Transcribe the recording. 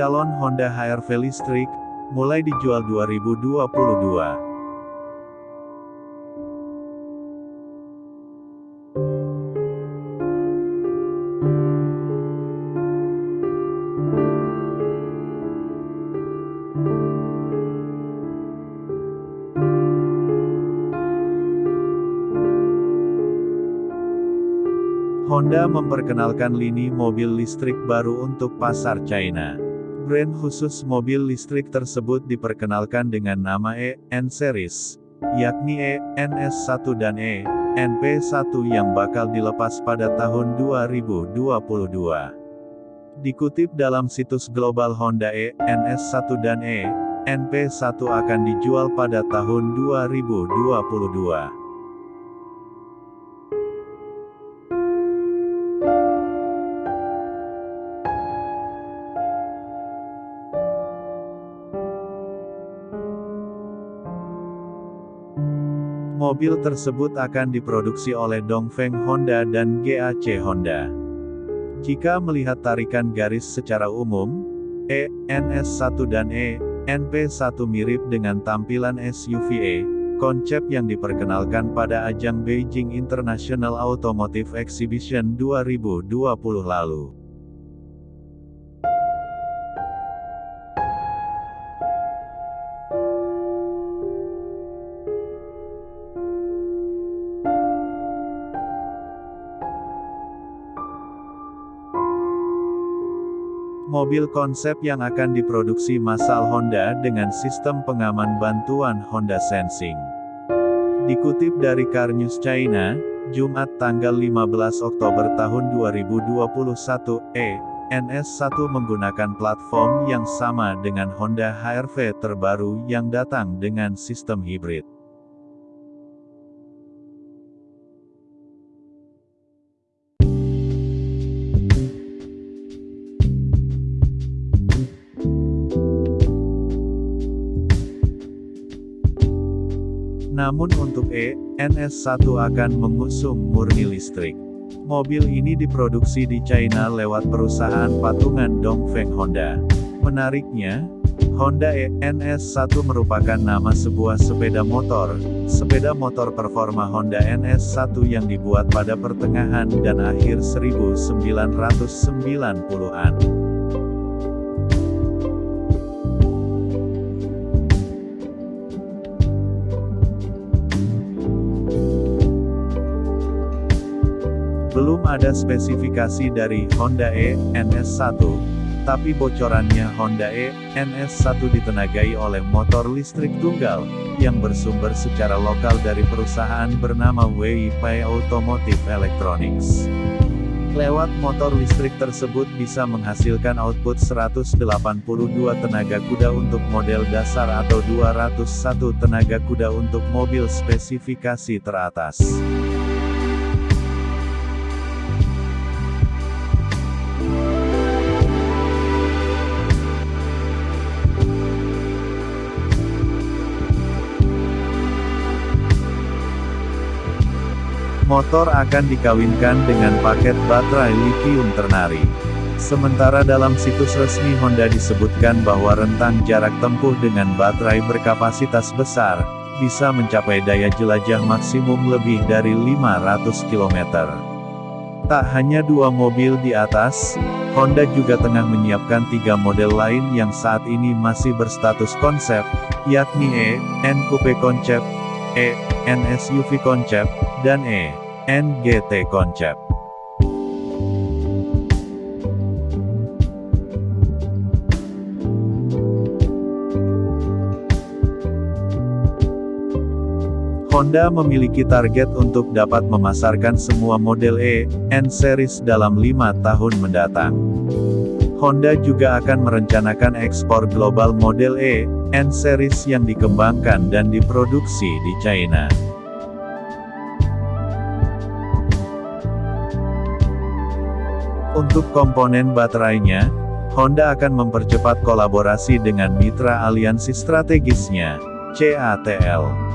Calon Honda HR-V listrik, mulai dijual 2022. Honda memperkenalkan lini mobil listrik baru untuk pasar China. Brand khusus mobil listrik tersebut diperkenalkan dengan nama E, N Series, yakni E, NS1 dan E, NP1 yang bakal dilepas pada tahun 2022. Dikutip dalam situs global Honda E, NS1 dan E, NP1 akan dijual pada tahun 2022. Mobil tersebut akan diproduksi oleh Dongfeng Honda dan GAC Honda. Jika melihat tarikan garis secara umum, E, NS1 dan E, NP1 mirip dengan tampilan SUV E, konsep yang diperkenalkan pada ajang Beijing International Automotive Exhibition 2020 lalu. Mobil konsep yang akan diproduksi massal Honda dengan sistem pengaman bantuan Honda Sensing. Dikutip dari Car News China, Jumat tanggal 15 Oktober tahun 2021, E, NS1 menggunakan platform yang sama dengan Honda HR-V terbaru yang datang dengan sistem hibrid. Namun untuk E, NS1 akan mengusung murni listrik. Mobil ini diproduksi di China lewat perusahaan patungan Dongfeng Honda. Menariknya, Honda E NS1 merupakan nama sebuah sepeda motor, sepeda motor performa Honda NS1 yang dibuat pada pertengahan dan akhir 1990-an. Ada spesifikasi dari Honda E, NS1, tapi bocorannya Honda E, NS1 ditenagai oleh motor listrik tunggal, yang bersumber secara lokal dari perusahaan bernama WIP Automotive Electronics. Lewat motor listrik tersebut bisa menghasilkan output 182 tenaga kuda untuk model dasar atau 201 tenaga kuda untuk mobil spesifikasi teratas. Motor akan dikawinkan dengan paket baterai lithium ternari. Sementara dalam situs resmi Honda disebutkan bahwa rentang jarak tempuh dengan baterai berkapasitas besar, bisa mencapai daya jelajah maksimum lebih dari 500 km. Tak hanya dua mobil di atas, Honda juga tengah menyiapkan tiga model lain yang saat ini masih berstatus konsep, yakni E, N Coupe Concept, E, N SUV Concept, dan E. NGT Concept. Honda memiliki target untuk dapat memasarkan semua model E, N Series dalam lima tahun mendatang. Honda juga akan merencanakan ekspor global model E, N Series yang dikembangkan dan diproduksi di China. Untuk komponen baterainya, Honda akan mempercepat kolaborasi dengan mitra aliansi strategisnya, CATL.